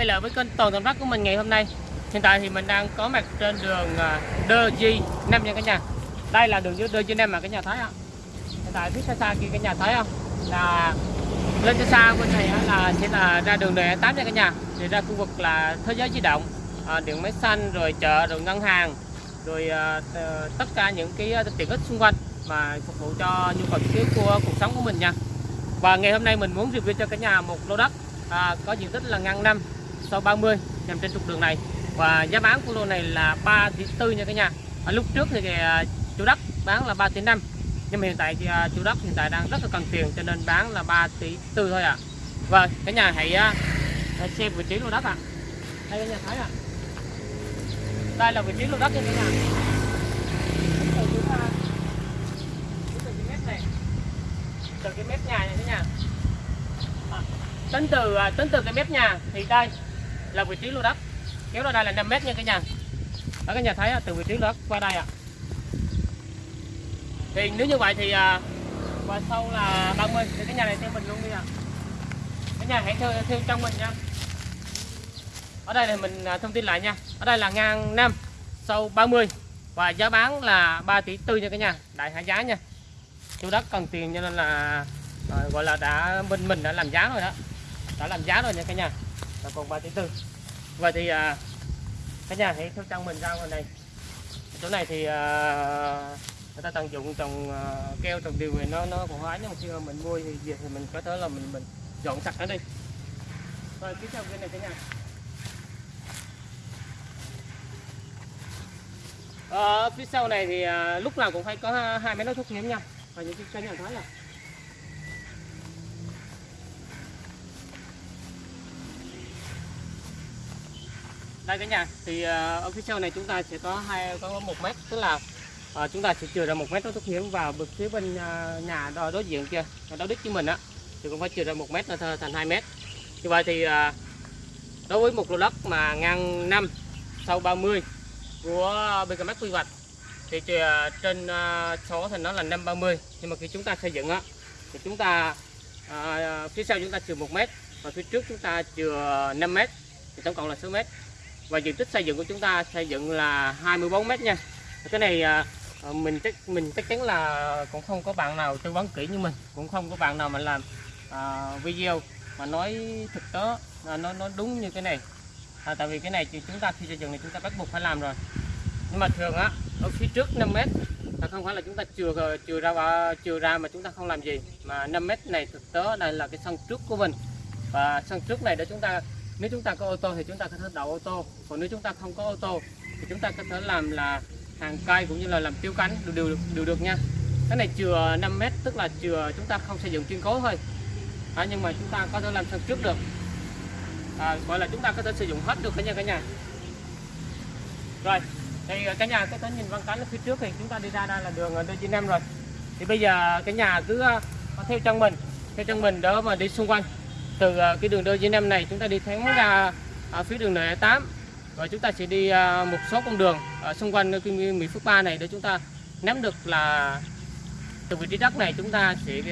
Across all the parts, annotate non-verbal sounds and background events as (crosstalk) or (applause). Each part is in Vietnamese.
quay lại với kênh toàn tầm mắt của mình ngày hôm nay. Hiện tại thì mình đang có mặt trên đường à, Đơ Di Nam nha cả nhà. Đây là đường Đơ Di Nam mà cả nhà thấy không? Hiện tại phía xa xa kia cái nhà thấy không? Là lên xa xa bên này là sẽ là ra đường DE8 nha cả nhà. Thì ra khu vực là thế giới di động à, điện máy xanh rồi chợ rồi ngân hàng rồi à, tất cả những cái tiện ích xung quanh mà phục vụ cho nhu cầu thiết của cuộc sống của mình nha. Và ngày hôm nay mình muốn review cho cả nhà một lô đất à, có diện tích là ngang năm. 630 nằm trên trục đường này và giá bán của lô này là 3 tỷ tư nha cả nhà à, lúc trước thì chủ đất bán là 3 tỷ 5 nhưng mà hiện tại thì chủ đất hiện tại đang rất là cần tiền cho nên bán là 3 tỷ tư thôi ạ à. và cả nhà hãy, hãy xem vị trí lô đất ạ à. đây cả nhà thấy ạ à. đây là vị trí lô đất nha cả nhà từ cái mép nhà này cả nhà tính từ tính từ cái mép nhà thì đây là vị trí lô đất. Kéo ra đây là 5 mét nha cả nhà. Đó cả nhà thấy từ vị trí lô đất qua đây ạ. Thì nếu như vậy thì à, qua sau là 30 thì cái nhà này theo mình luôn đi ạ. Cái nhà hãy theo, theo trong mình nha. Ở đây là mình à, thông tin lại nha. Ở đây là ngang 5 sâu 30 và giá bán là 3 tỷ tư nha cả nhà. Đại hạ giá nha. Chủ đất cần tiền cho nên là à, gọi là đã bên mình đã làm giá rồi đó. Đã làm giá rồi nha cả nhà là còn 3 tỷ tư. Vậy thì à, cả nhà hãy theo chân mình ra ngoài này. Chỗ này thì à, người ta tận dụng trồng à, keo trồng điều này nó nó còn hóa nhưng mà khi mà mình mua thì việc thì mình có thể là mình mình dọn sạch nó đi. Rồi tiếp theo bên này cả nhà. Ờ, phía sau này thì à, lúc nào cũng phải có hai máy nối thuốc nhiễm nha. Và những cái nhà thấy là đây cả nhà thì ờ, ở phía sau này chúng ta sẽ có hai có một mét tức là à, chúng ta sẽ chừa ra một mét nó thoát hiểm và bực phía bên ờ, nhà đó đối diện kia đối đích với mình á. Thì cũng phải chừa ra một mét nữa thành 2 mét. Như vậy thì à, đối với một lô đất mà ngang 5 sau 30 của BKM quy hoạch thì trên số thì nó là 530 nhưng mà khi chúng ta xây dựng á thì chúng ta à, phía sau chúng ta chừa 1 mét và phía trước chúng ta chừa 5 mét thì tổng cộng là 6 mét và diện tích xây dựng của chúng ta xây dựng là 24 mét nha. Cái này à, à, mình chắc mình chắc chắn là cũng không có bạn nào tư vấn kỹ như mình cũng không có bạn nào mà làm à, video mà nói thực tế à, nó nó đúng như cái này. À, tại vì cái này thì chúng ta khi xây dựng thì chúng ta bắt buộc phải làm rồi. Nhưng mà thường á ở phía trước 5 mét là không phải là chúng ta chừa chừa ra và chừa ra mà chúng ta không làm gì. Mà 5 mét này thực tế đây là cái sân trước của mình. Và sân trước này để chúng ta nếu chúng ta có ô tô thì chúng ta có thể đậu ô tô. Còn nếu chúng ta không có ô tô thì chúng ta có thể làm là hàng cây cũng như là làm tiêu cánh đều đều, đều được nha. Cái này chừa 5 mét tức là chừa chúng ta không xây dựng kiên cố thôi. À, nhưng mà chúng ta có thể làm sân trước được. À, gọi là chúng ta có thể sử dụng hết được cả nhà cả nhà. Rồi thì cả nhà có thể nhìn văn cánh ở phía trước thì chúng ta đi ra đây là đường à, đê năm rồi. Thì bây giờ cái nhà cứ à, theo chân mình theo chân mình đỡ mà đi xung quanh từ à, cái đường đôi đê năm này chúng ta đi thẳng ra ở phía đường n 8 và chúng ta sẽ đi à, một số con đường ở xung quanh cái Mỹ Phước 3 này để chúng ta nắm được là từ vị trí đất này chúng ta sẽ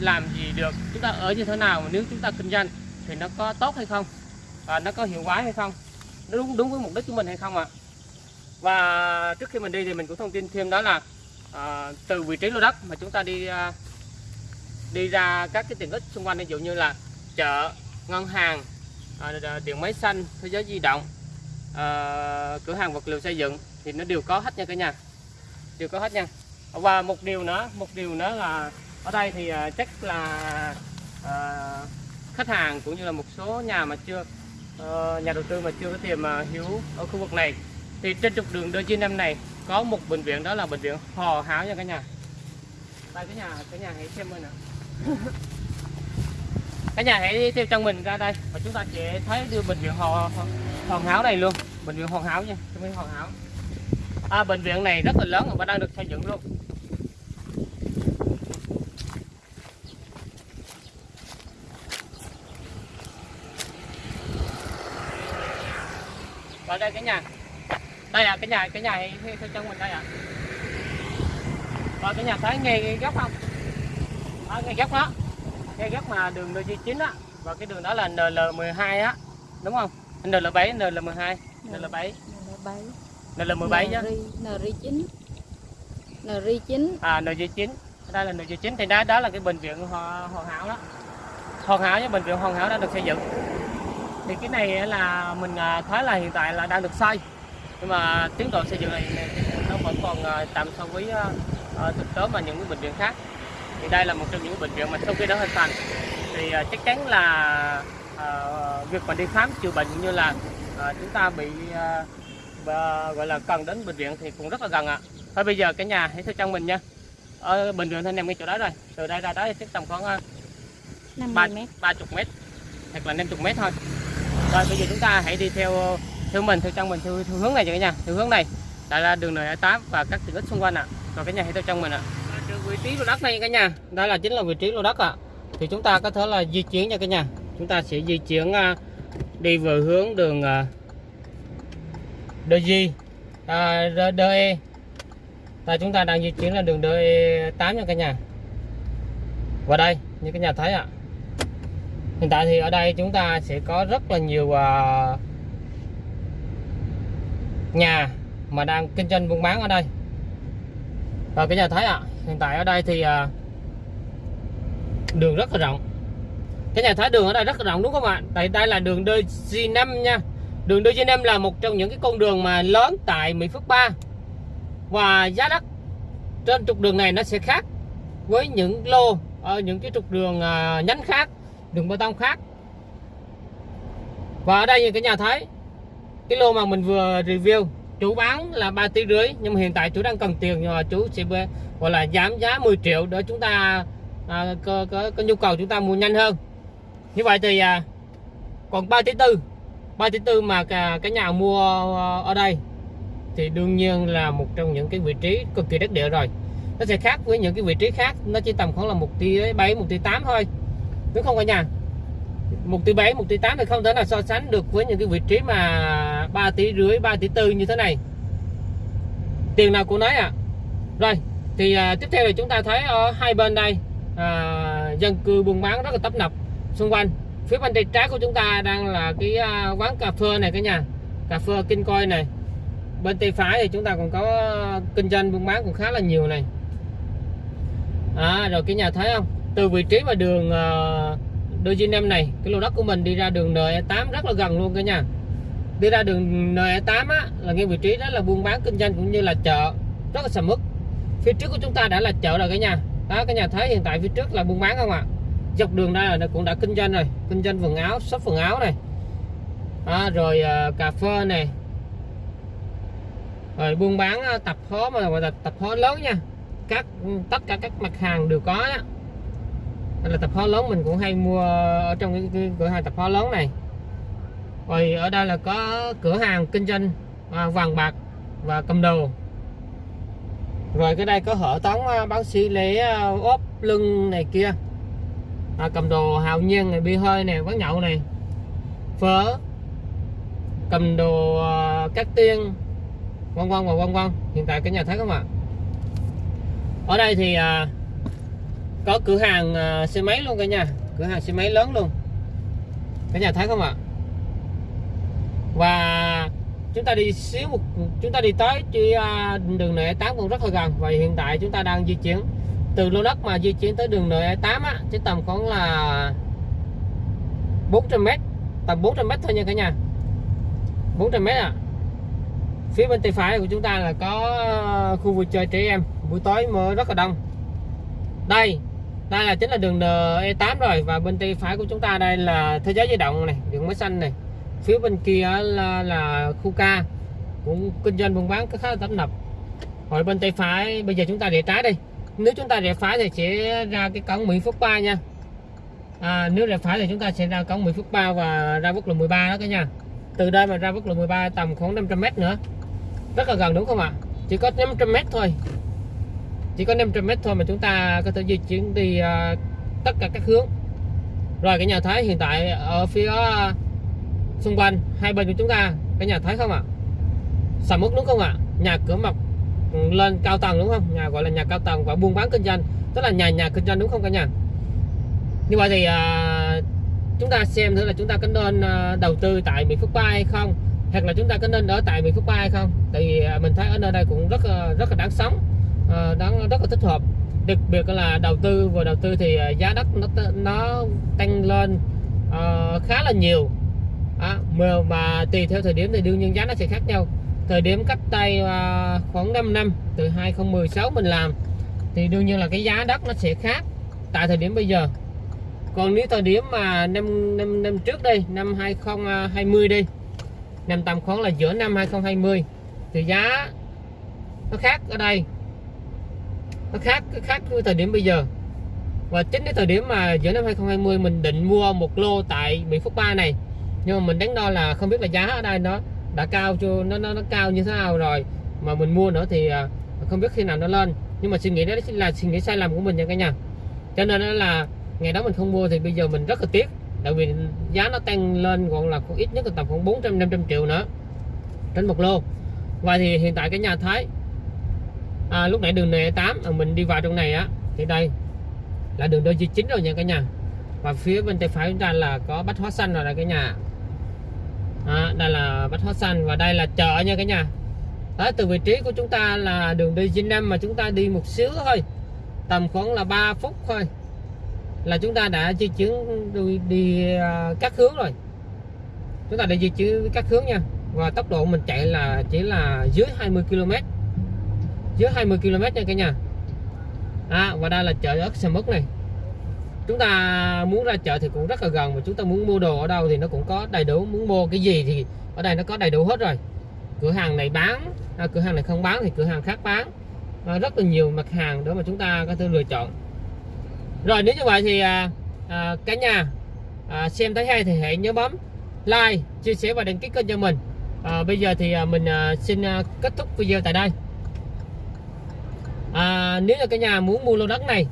làm gì được chúng ta ở như thế nào nếu chúng ta kinh doanh thì nó có tốt hay không và nó có hiệu quả hay không nó đúng đúng với mục đích của mình hay không ạ. Và trước khi mình đi thì mình cũng thông tin thêm đó là à, từ vị trí lô đất mà chúng ta đi à, đi ra các cái tiện ích xung quanh ví dụ như là chợ ngân hàng à, điện máy xanh thế giới di động à, cửa hàng vật liệu xây dựng thì nó đều có hết nha cả nhà. Đều có hết nha. Và một điều nữa một điều nữa là ở đây thì à, chắc là à, khách hàng cũng như là một số nhà mà chưa ờ, nhà đầu tư mà chưa có tiền mà ở khu vực này. Thì trên trục đường đôi chi năm này có một bệnh viện đó là bệnh viện Hò Háo nha cả nhà. Đây cái nhà cái nhà hãy xem ơi nè (laughs) cả nhà hãy theo chân mình ra đây. Và chúng ta sẽ thấy đưa bệnh viện Hò hoàn hảo này luôn. Bệnh viện hoàn hảo nha bệnh viện hoàn hảo à, bệnh viện này rất là lớn và đang được xây dựng luôn. Và đây cái nhà. Đây à cái nhà cái nhà hãy theo chân mình đây ạ. À. và cái nhà thấy nghe góc không? À, ngay góc đó ngay góc mà đường D9 á và cái đường đó là NL12 á đúng không NL7 NL12 NL7 N7 NL17 nhá NR9 NR9 à NG9 đây là NG9 thì đó đó là cái bệnh viện Ho- hoàn hảo đó hoàn hảo với bệnh viện hoàn hảo đã được xây dựng thì cái này là mình à, thấy là hiện tại là đang được xây nhưng mà tiến độ xây dựng này nó vẫn còn à, tạm so với à, à, thực tế mà những cái bệnh viện khác thì đây là một trong những bệnh viện mà sau khi đã hình thành thì à, chắc chắn là à, việc mà đi khám chữa bệnh như là à, chúng ta bị à, và gọi là cần đến bệnh viện thì cũng rất là gần ạ. Thôi bây giờ cả nhà hãy theo chân mình nha. Ở bệnh viện thì nằm ngay chỗ đó rồi. Từ đây ra đó thì chắc tầm khoảng à, 50 mét. 30 mét hoặc là 50 mét thôi. Rồi bây giờ chúng ta hãy đi theo theo mình theo chân mình theo, theo hướng này cho cả nhà. Theo hướng này đây là đường N8 và các tiện ích xung quanh ạ. Rồi cả nhà hãy theo chân mình ạ. Từ vị trí lô đất này cả nhà. Đây là chính là vị trí lô đất ạ. Thì chúng ta có thể là di chuyển nha cả nhà. Chúng ta sẽ di chuyển à, đi về hướng đường à, DG à, DE và chúng ta đang di chuyển là đường DE8 nha cả nhà. Và đây như các nhà thấy ạ. Hiện tại thì ở đây chúng ta sẽ có rất là nhiều à, nhà mà đang kinh doanh buôn bán ở đây. Và cái nhà thấy ạ hiện tại ở đây thì à, đường rất là rộng. Cái nhà thái đường ở đây rất là rộng đúng không ạ? Đây đây là đường DG5 nha. Đường DG5 là một trong những cái con đường mà lớn tại Mỹ Phước 3 và giá đất trên trục đường này nó sẽ khác với những lô ở những cái trục đường à, nhánh khác đường bê tông khác. Và ở đây như cái nhà thấy cái lô mà mình vừa review chủ bán là 3 tỷ rưỡi nhưng mà hiện tại chủ đang cần tiền nhưng mà chú sẽ gọi là giảm giá 10 triệu để chúng ta à, có, có, có nhu cầu chúng ta mua nhanh hơn. Như vậy thì à, còn 3 tỷ tư 3 tỷ tư mà cả, cả nhà mua ờ, ở đây thì đương nhiên là một trong những cái vị trí cực kỳ đắc địa rồi. Nó sẽ khác với những cái vị trí khác nó chỉ tầm khoảng là một tỷ bảy một tỷ tám thôi đúng không cả nhà? Một tỷ bảy một tỷ tám thì không thể nào so sánh được với những cái vị trí mà 3 tỷ rưỡi 3 tỷ tư như thế này. Tiền nào cô nói à rồi thì à, tiếp theo là chúng ta thấy ở hai bên đây à, dân cư buôn bán rất là tấp nập xung quanh. Phía bên tay trái của chúng ta đang là cái à, quán cà phê này cả nhà cà phê kinh coi này. Bên tay phải thì chúng ta còn có kinh doanh buôn bán cũng khá là nhiều này. À, rồi cái nhà thấy không? Từ vị trí mà đường à, đôi em này cái lô đất của mình đi ra đường NE8 rất là gần luôn cả nhà. Đi ra đường NE8 á là ngay vị trí đó là buôn bán kinh doanh cũng như là chợ rất là sầm uất phía trước của chúng ta đã là chợ rồi cả nhà. Đó cái nhà thấy hiện tại phía trước là buôn bán không ạ? Dọc đường đây là cũng đã kinh doanh rồi. Kinh doanh quần áo shop quần áo này. À, rồi uh, cà phê này. Rồi buôn bán ờ, uh, tập hóa mà gọi là tập hóa lớn nha. Các ừ, tất cả các mặt hàng đều có đó. đây là tập hóa lớn mình cũng hay mua ở trong cái, cái cửa hàng tập hóa lớn này. Rồi ở đây là có cửa hàng kinh doanh à, vàng bạc và cầm đồ rồi cái đây có hệ thống à, bác sĩ lễ à, ốp lưng này kia. À, cầm đồ hào nhiên này bia hơi này quán nhậu này. Phở. Cầm đồ uh, cát tiên. Vân vân và vân vân. Hiện tại cái nhà thấy không ạ? Ở đây thì uh, có cửa hàng uh, xe máy luôn cả nhà. Cửa hàng xe máy lớn luôn. Cả nhà thấy không ạ? Và chúng ta đi xíu một chúng ta đi tới chỉ à, đường nội 8 cũng rất là gần. Và hiện tại chúng ta đang di chuyển từ lô đất mà di chuyển tới đường nội 8 á chỉ tầm khoảng là 400 m tầm 400 m thôi nha cả nhà. 400 m à. Phía bên tay phải của chúng ta là có ờ, khu vui chơi trẻ em. Buổi tối mới rất là đông. Đây đây là chính là đường E8 rồi. Và bên tay phải của chúng ta đây là thế giới di động này, đường máy xanh này phía bên kia là, là khu ca. Cũng kinh doanh buôn bán khá là tấp nập. Rồi bên tay phải bây giờ chúng ta rẽ trái đi. Nếu chúng ta rẽ phải thì sẽ ra cái cổng Mỹ Phước 3 nha. À, nếu rẽ phải thì chúng ta sẽ ra cổng Mỹ Phước 3 và ra quốc lộ 13 đó cả nhà từ đây mà ra quốc lộ 13 tầm khoảng 500 m nữa. Rất là gần đúng không ạ? Chỉ có 500 m thôi. Chỉ có 500 m thôi mà chúng ta có thể di chuyển đi uh, tất cả các hướng. Rồi cái nhà thấy hiện tại ở phía uh, xung quanh hai bên của chúng ta cái nhà thấy không ạ? Sầm uất đúng không ạ? Nhà cửa mọc lên cao tầng đúng không? Nhà gọi là nhà cao tầng và buôn bán kinh doanh tức là nhà nhà kinh doanh đúng không cả nhà? Như vậy thì à, chúng ta xem thử là chúng ta có nên à, đầu tư tại Mỹ Phước 3 hay không? Hoặc là chúng ta có nên ở tại Mỹ Phước 3 hay không? Tại vì à, mình thấy ở nơi đây cũng rất à, rất là đáng sống à, đáng rất là thích hợp. Đặc biệt là đầu tư vừa đầu tư thì à, giá đất nó nó tăng lên à, khá là nhiều à, mà, mà tùy theo thời điểm thì đương nhiên giá nó sẽ khác nhau. Thời điểm cách đây à, khoảng 5 năm từ 2016 mình làm thì đương nhiên là cái giá đất nó sẽ khác tại thời điểm bây giờ. Còn nếu thời điểm mà năm năm năm trước đây năm 2020 đi năm tầm khoảng là giữa năm 2020 thì giá nó khác ở đây. Nó khác khác với thời điểm bây giờ. Và chính cái thời điểm mà giữa năm 2020 mình định mua một lô tại Mỹ Phước 3 này nhưng mà mình đánh đo là không biết là giá ở đây nó đã cao chưa nó nó, nó cao như thế nào rồi. Mà mình mua nữa thì à, không biết khi nào nó lên. Nhưng mà suy nghĩ đó là suy nghĩ sai lầm của mình nha cả nhà. Cho nên đó là ngày đó mình không mua thì bây giờ mình rất là tiếc. Tại vì giá nó tăng lên còn là cũng ít nhất là tầm khoảng 400 500 triệu nữa. Trên một lô. Và thì hiện tại cái nhà thấy à, lúc nãy đường này 8 à, mình đi vào trong này á thì đây là đường đôi chính rồi nha cả nhà. Và phía bên tay phải chúng ta là có bách hóa xanh rồi là cái nhà à, đây là bách hóa xanh và đây là chợ nha cả nhà. Đó, từ vị trí của chúng ta là đường đi Vinh Nam mà chúng ta đi một xíu thôi. Tầm khoảng là 3 phút thôi. Là chúng ta đã di chuyển đi, đi à, các hướng rồi. Chúng ta đã di chuyển các hướng nha. Và tốc độ mình chạy là chỉ là dưới 20 km dưới 20 km nha cả nhà. À, và đây là chợ ớt xe Mốc này chúng ta muốn ra chợ thì cũng rất là gần và chúng ta muốn mua đồ ở đâu thì nó cũng có đầy đủ. Muốn mua cái gì thì ở đây nó có đầy đủ hết rồi. Cửa hàng này bán à, cửa hàng này không bán thì cửa hàng khác bán. À, rất là nhiều mặt hàng để mà chúng ta có thể lựa chọn. Rồi nếu như vậy thì à, à, cả nhà à, xem thấy hay thì hãy nhớ bấm like chia sẻ và đăng ký kênh cho mình. À, bây giờ thì à, mình à, xin à, kết thúc video tại đây. À, nếu như cả nhà muốn mua lô đất này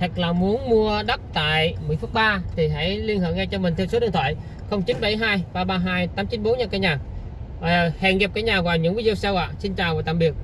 hoặc là muốn mua đất tại Mỹ Phước 3 thì hãy liên hệ ngay cho mình theo số điện thoại 0972 332 894 nha cả nhà. À, hẹn gặp cả nhà vào những video sau ạ. Xin chào và tạm biệt.